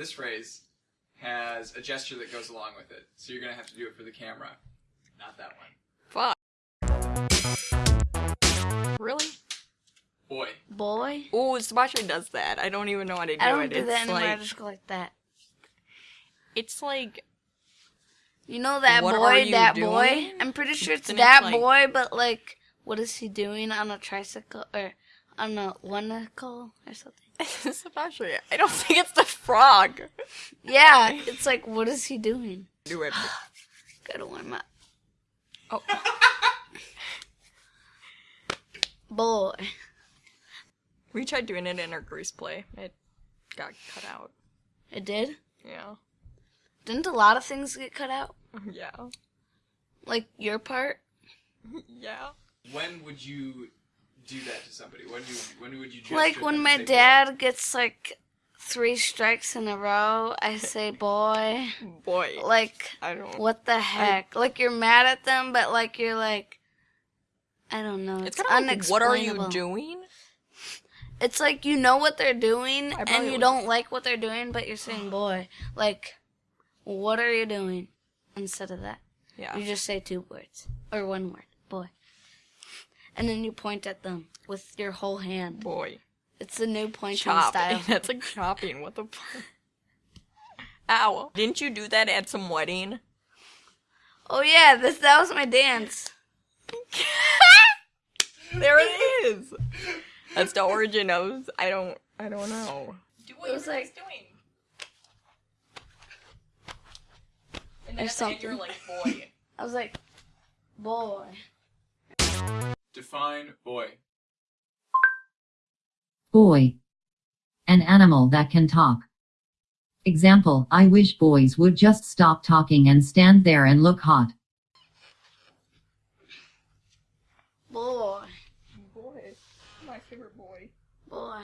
this phrase has a gesture that goes along with it. So you're gonna have to do it for the camera, not that one. Fuck. Really? Boy. Boy. Ooh, Sebastian does that. I don't even know how to do I don't it. do it's that anymore. I like just go like that. it's like You know that What are boy, you that doing? boy? I'm pretty sure it's And it's that like- boy, but like, what is he doing on a tricycle or on a one nickel or something? Sebastian. I don't think it's the frog. Yeah, it's like, what is he doing? Do it. Gotta warm up. Oh, Boy. we tried doing it in our grease play. It got cut out. It did? Yeah. Didn't a lot of things get cut out? Yeah. Like your part? Yeah. When would you do that to somebody? When do when would you Like when my say, dad gets like three strikes in a row, I say, boy. Boy. Like, I don't. what the heck? like you're mad at them, but like you're like, I don't know. It's It's, kind of like, what are you doing? It's like you know what they're doing, and you would. don't like what they're doing, but you're saying, boy. Like, what are you doing? Instead of that. Yeah. You just say two words or one word, boy. And then you point at them with your whole hand. Boy. It's the new pointing Chop. style. That's like chopping. What the fuck? Ow. Didn't you do that at some wedding? Oh yeah, this that was my dance. there it is. That's the origin of. I don't. I don't know. Do what It was you were like- doing. And then Or at you're like, boy. I was like, boy. Define boy. Boy. An animal that can talk. Example, I wish boys would just stop talking and stand there and look hot. Boy. boy. My favorite boy. Boy.